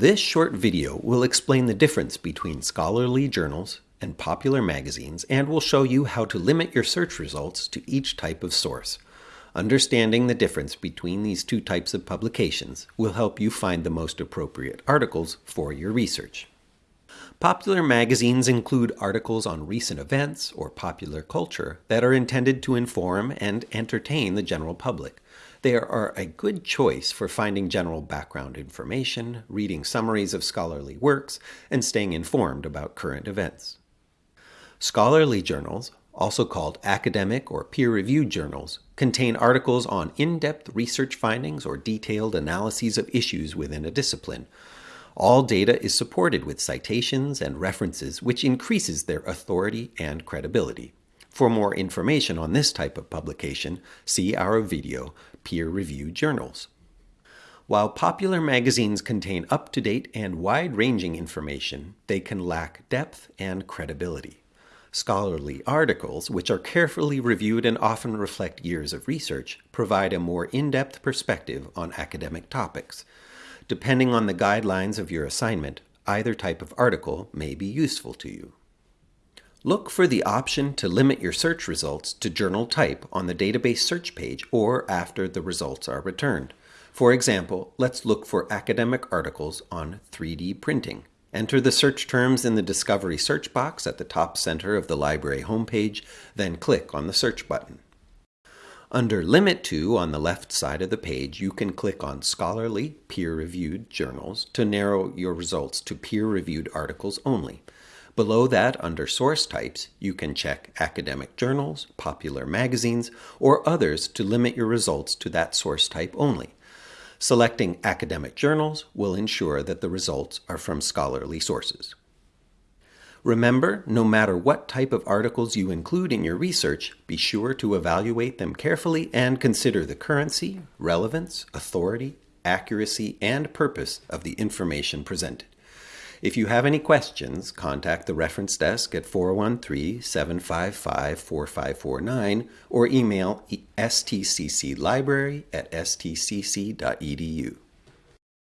This short video will explain the difference between scholarly journals and popular magazines and will show you how to limit your search results to each type of source. Understanding the difference between these two types of publications will help you find the most appropriate articles for your research. Popular magazines include articles on recent events or popular culture that are intended to inform and entertain the general public. They are a good choice for finding general background information, reading summaries of scholarly works, and staying informed about current events. Scholarly journals, also called academic or peer-reviewed journals, contain articles on in-depth research findings or detailed analyses of issues within a discipline. All data is supported with citations and references, which increases their authority and credibility. For more information on this type of publication, see our video, Peer-Reviewed Journals. While popular magazines contain up-to-date and wide-ranging information, they can lack depth and credibility. Scholarly articles, which are carefully reviewed and often reflect years of research, provide a more in-depth perspective on academic topics. Depending on the guidelines of your assignment, either type of article may be useful to you. Look for the option to limit your search results to journal type on the database search page or after the results are returned. For example, let's look for academic articles on 3D printing. Enter the search terms in the Discovery search box at the top center of the library homepage, then click on the search button. Under Limit To on the left side of the page, you can click on Scholarly Peer-Reviewed Journals to narrow your results to peer-reviewed articles only. Below that, under Source Types, you can check academic journals, popular magazines, or others to limit your results to that source type only. Selecting academic journals will ensure that the results are from scholarly sources. Remember, no matter what type of articles you include in your research, be sure to evaluate them carefully and consider the currency, relevance, authority, accuracy, and purpose of the information presented. If you have any questions, contact the reference desk at 413-755-4549 or email stcclibrary at stcc.edu.